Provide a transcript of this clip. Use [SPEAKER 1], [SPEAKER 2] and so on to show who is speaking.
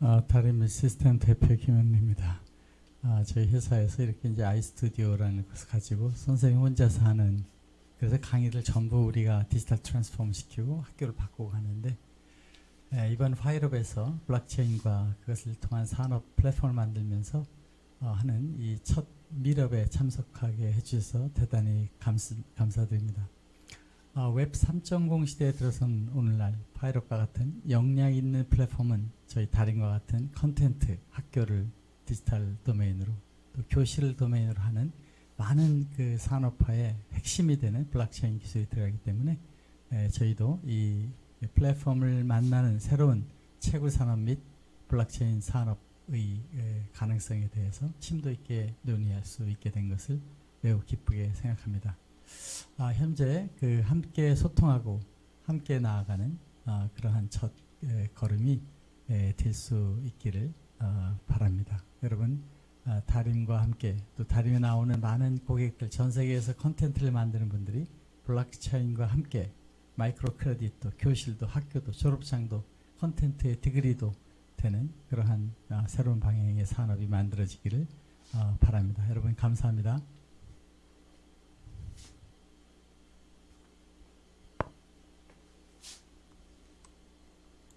[SPEAKER 1] 어, 다림 시스템 대표 김현입니다. 아, 저희 회사에서 이렇게 이제 아이스튜디오라는 것을 가지고 선생님 혼자서 하는 그래서 강의를 전부 우리가 digital transform 시키고 학교를 바꾸고 하는데 에, 이번 파이럽에서 블록체인과 그것을 통한 산업 플랫폼을 만들면서 어, 하는 이 첫 meetup에 참석하게 해주셔서 대단히 감사, 감사드립니다. 어, web3.0 시대에 들어선 오늘날 파이럽과 같은 역량 있는 플랫폼은 저희 달인과 같은 content 학교를 디지털 도메인으로 또 교실을 도메인으로 하는 많은 그 산업화의 핵심이 되는 블록체인 기술이 들어가기 때문에 에, 저희도 이 플랫폼을 만나는 새로운 채굴 산업 및 블록체인 산업의 에, 가능성에 대해서 심도 있게 논의할 수 있게 된 것을 매우 기쁘게 생각합니다. 아, 현재 그 함께 소통하고 함께 나아가는 아, 그러한 첫 에, 걸음이 될 수 있기를 어, 바랍니다. 여러분 아, 다림과 함께 또 다림에 나오는 많은 고객들 전 세계에서 컨텐츠를 만드는 분들이 블록체인과 함께 micro credit도 교실도 학교도 졸업장도 컨텐츠의 degree도 되는 그러한 아, 새로운 방향의 산업이 만들어지기를 어, 바랍니다. 여러분 감사합니다.